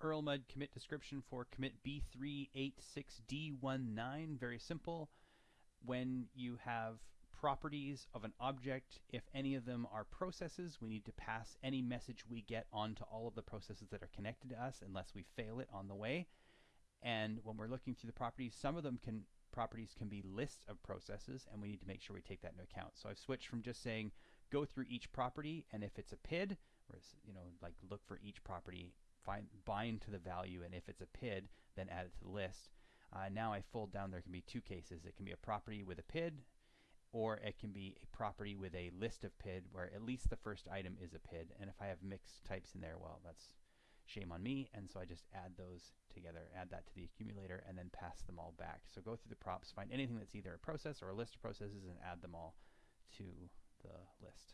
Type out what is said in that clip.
Erlmud commit description for commit B386D19. Very simple. When you have properties of an object, if any of them are processes, we need to pass any message we get onto all of the processes that are connected to us unless we fail it on the way. And when we're looking through the properties, some of them can properties can be lists of processes, and we need to make sure we take that into account. So I've switched from just saying go through each property, and if it's a PID, or you know, like look for each property, find bind to the value, and if it's a PID, then add it to the list. Uh, now I fold down, there can be two cases. It can be a property with a PID, or it can be a property with a list of PID where at least the first item is a PID. And if I have mixed types in there, well, that's shame on me. And so I just add those together, add that to the accumulator, and then pass them all back. So go through the props, find anything that's either a process or a list of processes, and add them all to the list.